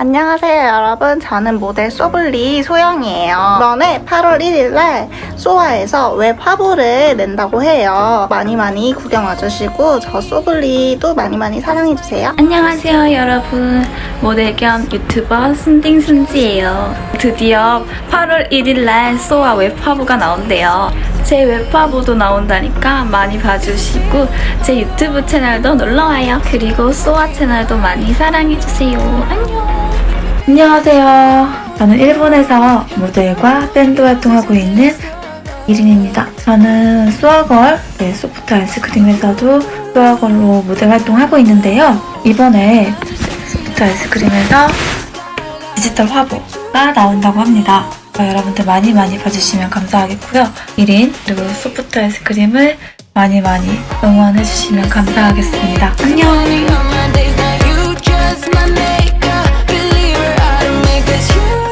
안녕하세요 여러분. 저는 모델 소블리 소영이에요. 이번에 8월 1일날 소아에서 웹 화보를 낸다고 해요. 많이 많이 구경 와주시고 저 소블리도 많이 많이 사랑해주세요. 안녕하세요 여러분. 모델 겸 유튜버 순딩순지예요. 드디어 8월 1일날 소아 웹 화보가 나온대요. 제 웹화보도 나온다니까 많이 봐주시고 제 유튜브 채널도 놀러와요. 그리고 소아 채널도 많이 사랑해주세요. 안녕 안녕하세요. 저는 일본에서 모델과 밴드 활동하고 있는 이린입니다. 저는 소아걸, 네, 소프트 아이스크림에서도 소아걸로 모델 활동하고 있는데요. 이번에 소프트 아이스크림에서 디지털 화보가 나온다고 합니다. 어, 여러분들 많이 많이 봐주시면 감사하겠고요. 이린 그리고 소프트 아이스크림을 많이 많이 응원해주시면 감사하겠습니다. 안녕!